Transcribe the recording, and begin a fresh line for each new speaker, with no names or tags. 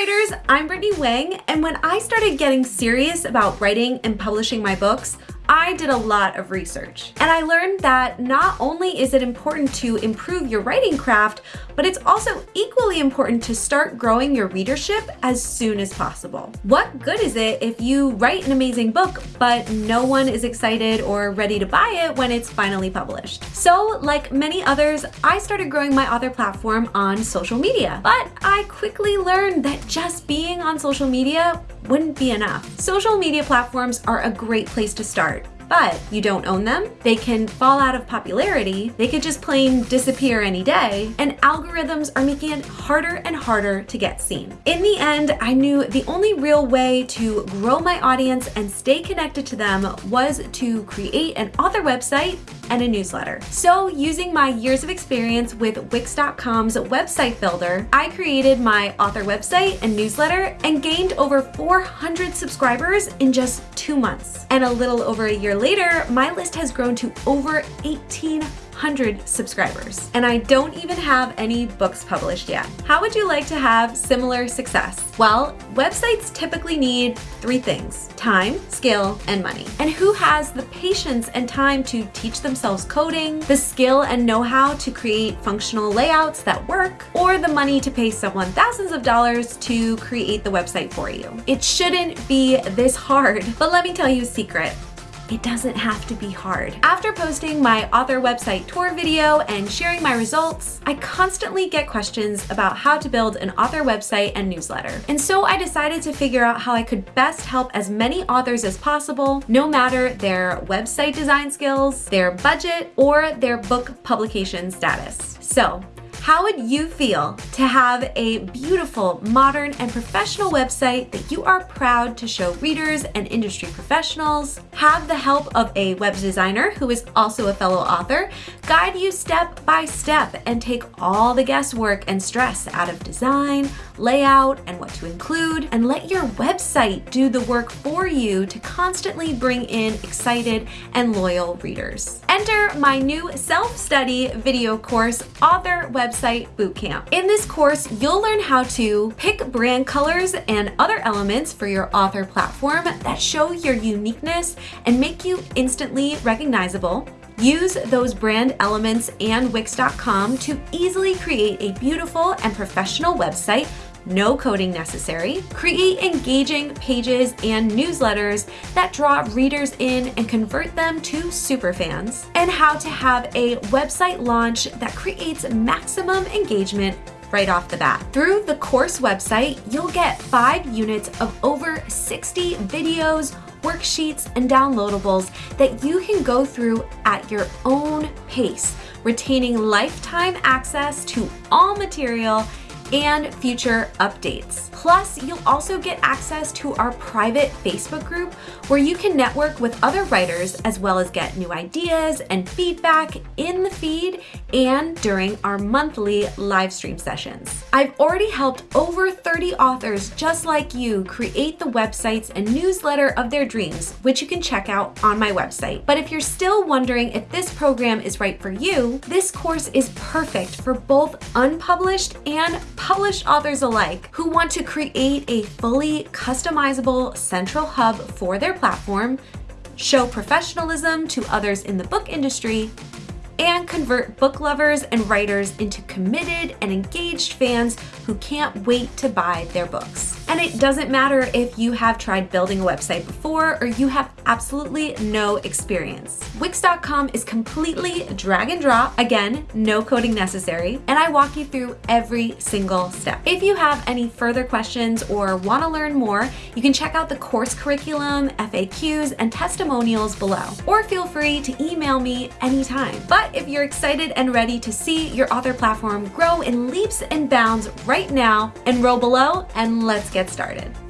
writers, I'm Brittany Wang, and when I started getting serious about writing and publishing my books, I did a lot of research. And I learned that not only is it important to improve your writing craft, but it's also equally important to start growing your readership as soon as possible. What good is it if you write an amazing book, but no one is excited or ready to buy it when it's finally published? So like many others, I started growing my author platform on social media, but I quickly learned that just being on social media wouldn't be enough. Social media platforms are a great place to start but you don't own them, they can fall out of popularity, they could just plain disappear any day, and algorithms are making it harder and harder to get seen. In the end, I knew the only real way to grow my audience and stay connected to them was to create an author website and a newsletter. So using my years of experience with Wix.com's website builder, I created my author website and newsletter and gained over 400 subscribers in just two months. And a little over a year later, my list has grown to over 18 100 subscribers. And I don't even have any books published yet. How would you like to have similar success? Well, websites typically need three things, time, skill, and money. And who has the patience and time to teach themselves coding, the skill and know-how to create functional layouts that work, or the money to pay someone thousands of dollars to create the website for you? It shouldn't be this hard, but let me tell you a secret it doesn't have to be hard. After posting my author website tour video and sharing my results, I constantly get questions about how to build an author website and newsletter. And so I decided to figure out how I could best help as many authors as possible, no matter their website design skills, their budget, or their book publication status. So how would you feel to have a beautiful, modern, and professional website that you are proud to show readers and industry professionals, have the help of a web designer who is also a fellow author, guide you step by step and take all the guesswork and stress out of design, layout, and what to include, and let your website do the work for you to constantly bring in excited and loyal readers. Enter my new self-study video course, Author website bootcamp. In this course, you'll learn how to pick brand colors and other elements for your author platform that show your uniqueness and make you instantly recognizable, Use those brand elements and Wix.com to easily create a beautiful and professional website no coding necessary. Create engaging pages and newsletters that draw readers in and convert them to superfans. And how to have a website launch that creates maximum engagement right off the bat. Through the course website, you'll get five units of over 60 videos, worksheets, and downloadables that you can go through at your own pace, retaining lifetime access to all material and future updates. Plus, you'll also get access to our private Facebook group where you can network with other writers as well as get new ideas and feedback in the feed and during our monthly live stream sessions. I've already helped over 30 authors just like you create the websites and newsletter of their dreams, which you can check out on my website. But if you're still wondering if this program is right for you, this course is perfect for both unpublished and published authors alike who want to create a fully customizable central hub for their platform, show professionalism to others in the book industry, and convert book lovers and writers into committed and engaged fans who can't wait to buy their books. And it doesn't matter if you have tried building a website before or you have absolutely no experience. Wix.com is completely drag and drop, again, no coding necessary, and I walk you through every single step. If you have any further questions or want to learn more, you can check out the course curriculum, FAQs, and testimonials below, or feel free to email me anytime. But if you're excited and ready to see your author platform grow in leaps and bounds right now, enroll below and let's get get started.